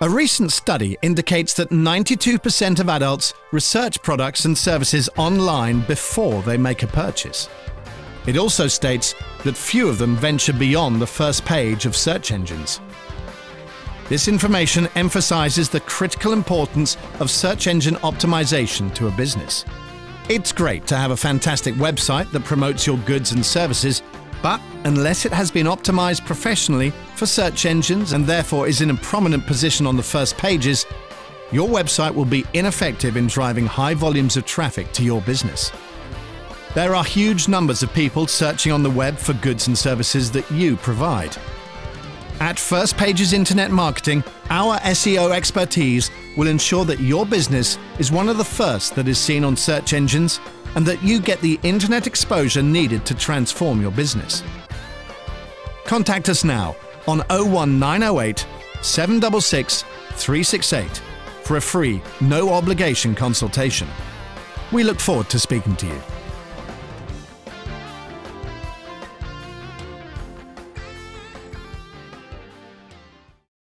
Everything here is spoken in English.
A recent study indicates that 92% of adults research products and services online before they make a purchase. It also states that few of them venture beyond the first page of search engines. This information emphasizes the critical importance of search engine optimization to a business. It's great to have a fantastic website that promotes your goods and services, but unless it has been optimized professionally for search engines and therefore is in a prominent position on the first pages, your website will be ineffective in driving high volumes of traffic to your business. There are huge numbers of people searching on the web for goods and services that you provide. At First Pages Internet Marketing, our SEO expertise will ensure that your business is one of the first that is seen on search engines and that you get the internet exposure needed to transform your business. Contact us now on 01908 766 368 for a free, no obligation consultation. We look forward to speaking to you.